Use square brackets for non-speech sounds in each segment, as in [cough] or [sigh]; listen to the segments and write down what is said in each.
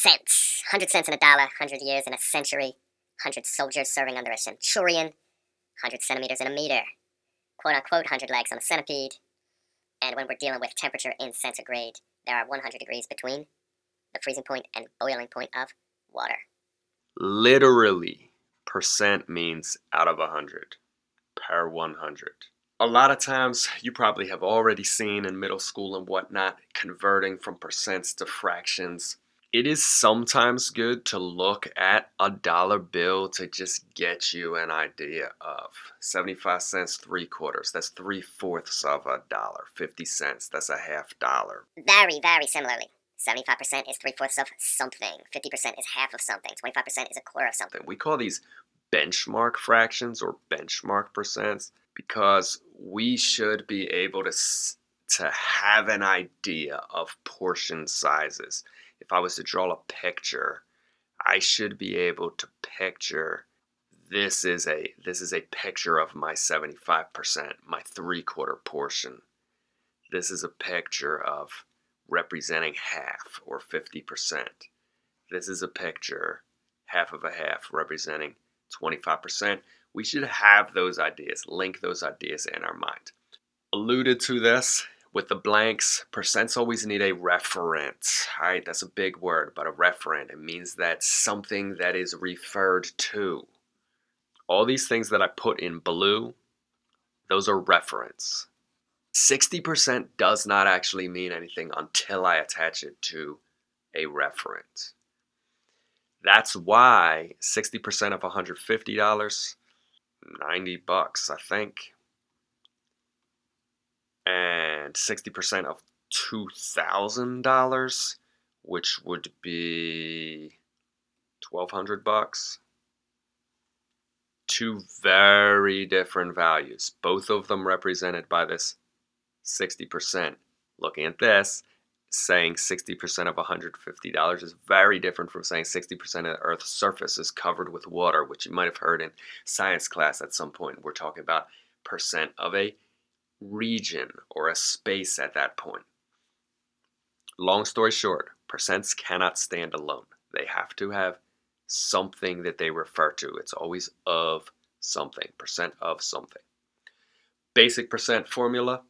cents. 100 cents in a dollar, 100 years in a century, 100 soldiers serving under a centurion, 100 centimeters in a meter, quote unquote 100 legs on a centipede. And when we're dealing with temperature in centigrade, there are 100 degrees between the freezing point and boiling point of water. Literally, percent means out of 100 per 100. A lot of times you probably have already seen in middle school and whatnot converting from percents to fractions. It is sometimes good to look at a dollar bill to just get you an idea of 75 cents, three quarters. That's three fourths of a dollar. 50 cents, that's a half dollar. Very, very similarly. 75% is three fourths of something, 50% is half of something, 25% is a quarter of something. We call these benchmark fractions or benchmark percents because we should be able to to have an idea of portion sizes. If I was to draw a picture, I should be able to picture this is a this is a picture of my 75%, my three quarter portion. This is a picture of representing half or 50%. This is a picture, half of a half, representing 25%. We should have those ideas, link those ideas in our mind. Alluded to this with the blanks, percents always need a referent. All right, that's a big word, but a referent. It means that something that is referred to. All these things that I put in blue, those are referents. 60% does not actually mean anything until I attach it to a reference. That's why 60% of $150, 90 bucks, I think. And 60% of $2,000, which would be 1200 bucks. Two very different values, both of them represented by this 60%. Looking at this, saying 60% of $150 is very different from saying 60% of the Earth's surface is covered with water, which you might have heard in science class at some point. We're talking about percent of a region or a space at that point. Long story short, percents cannot stand alone. They have to have something that they refer to. It's always of something, percent of something. Basic percent formula,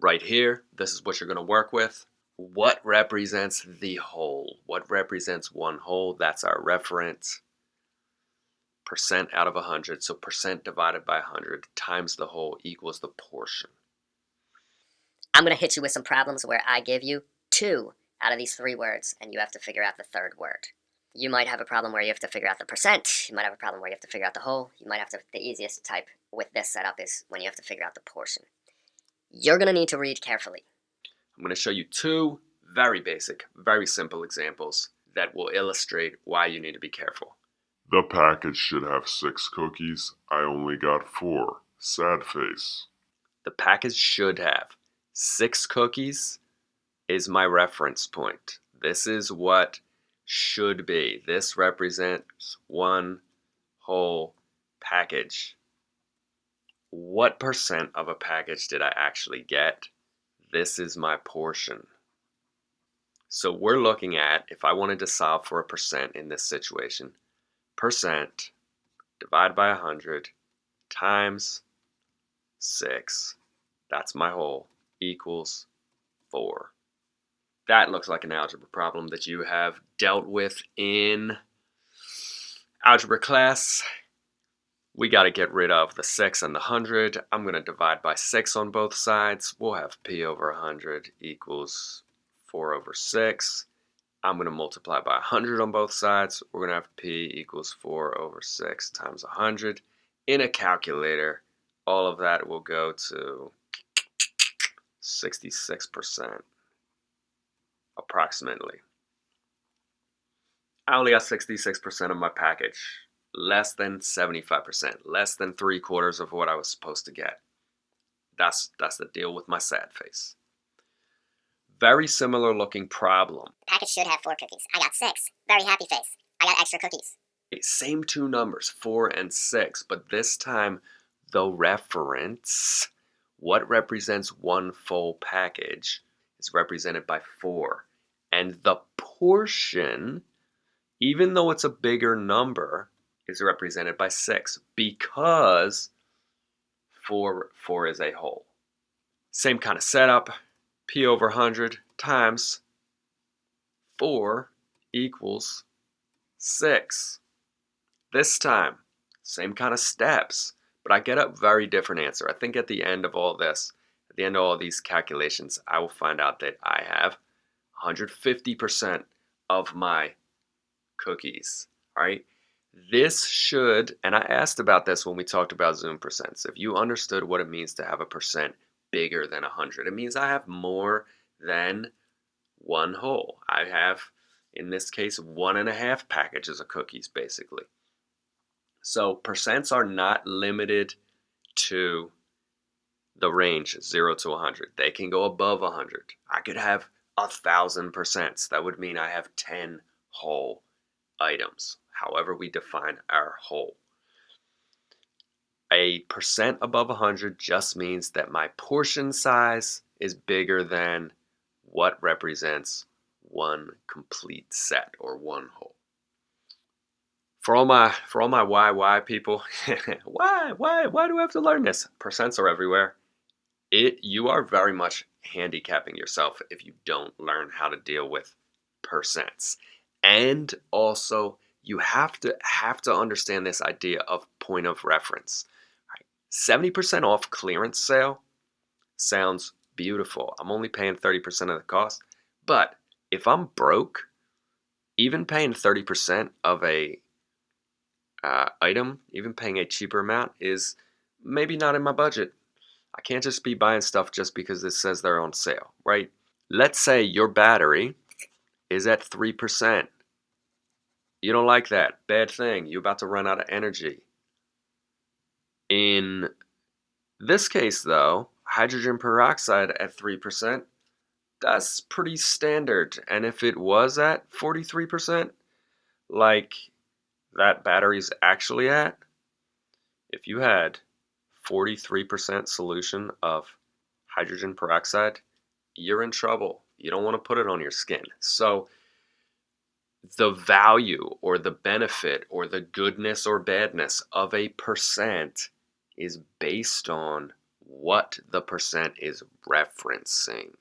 right here, this is what you're going to work with. What represents the whole? What represents one whole? That's our reference. Percent out of 100. So percent divided by 100 times the whole equals the portion. I'm going to hit you with some problems where I give you two out of these three words, and you have to figure out the third word. You might have a problem where you have to figure out the percent. You might have a problem where you have to figure out the whole. You might have to, the easiest type with this setup is when you have to figure out the portion you're going to need to read carefully. I'm going to show you two very basic, very simple examples that will illustrate why you need to be careful. The package should have six cookies. I only got four. Sad face. The package should have six cookies is my reference point. This is what should be. This represents one whole package what percent of a package did I actually get? This is my portion. So we're looking at, if I wanted to solve for a percent in this situation, percent divided by 100 times 6, that's my whole, equals 4. That looks like an algebra problem that you have dealt with in algebra class we got to get rid of the 6 and the 100. I'm going to divide by 6 on both sides. We'll have p over 100 equals 4 over 6. I'm going to multiply by 100 on both sides. We're going to have p equals 4 over 6 times 100. In a calculator, all of that will go to 66% approximately. I only got 66% of my package less than 75%, less than three quarters of what I was supposed to get. That's, that's the deal with my sad face. Very similar looking problem. The package should have four cookies. I got six. Very happy face. I got extra cookies. Eh, same two numbers, four and six, but this time the reference, what represents one full package, is represented by four. And the portion, even though it's a bigger number, is represented by 6 because 4, 4 is a whole. Same kind of setup, P over 100 times 4 equals 6. This time, same kind of steps, but I get a very different answer. I think at the end of all this, at the end of all these calculations, I will find out that I have 150% of my cookies, all right? This should, and I asked about this when we talked about Zoom percents. If you understood what it means to have a percent bigger than 100, it means I have more than one whole. I have, in this case, one and a half packages of cookies, basically. So percents are not limited to the range 0 to 100. They can go above 100. I could have a thousand percents. That would mean I have 10 whole items, however we define our whole. A percent above 100 just means that my portion size is bigger than what represents one complete set or one whole. For all my for all my why why people, [laughs] why why why do I have to learn this? Percents are everywhere. It you are very much handicapping yourself if you don't learn how to deal with percents. And also you have to have to understand this idea of point of reference. 70% off clearance sale sounds beautiful. I'm only paying 30% of the cost. But if I'm broke, even paying 30% of a uh, item, even paying a cheaper amount is maybe not in my budget. I can't just be buying stuff just because it says they're on sale, right? Let's say your battery is at 3%. You don't like that. Bad thing. You're about to run out of energy. In this case, though, hydrogen peroxide at 3%, that's pretty standard. And if it was at 43%, like that battery's actually at, if you had 43% solution of hydrogen peroxide, you're in trouble. You don't want to put it on your skin. So the value or the benefit or the goodness or badness of a percent is based on what the percent is referencing.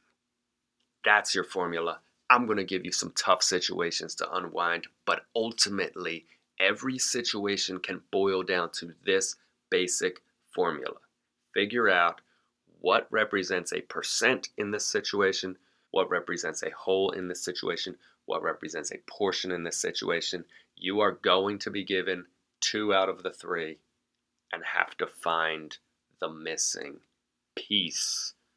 That's your formula. I'm going to give you some tough situations to unwind, but ultimately, every situation can boil down to this basic formula. Figure out what represents a percent in this situation, what represents a whole in this situation, what represents a portion in this situation. You are going to be given two out of the three and have to find the missing piece